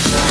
It's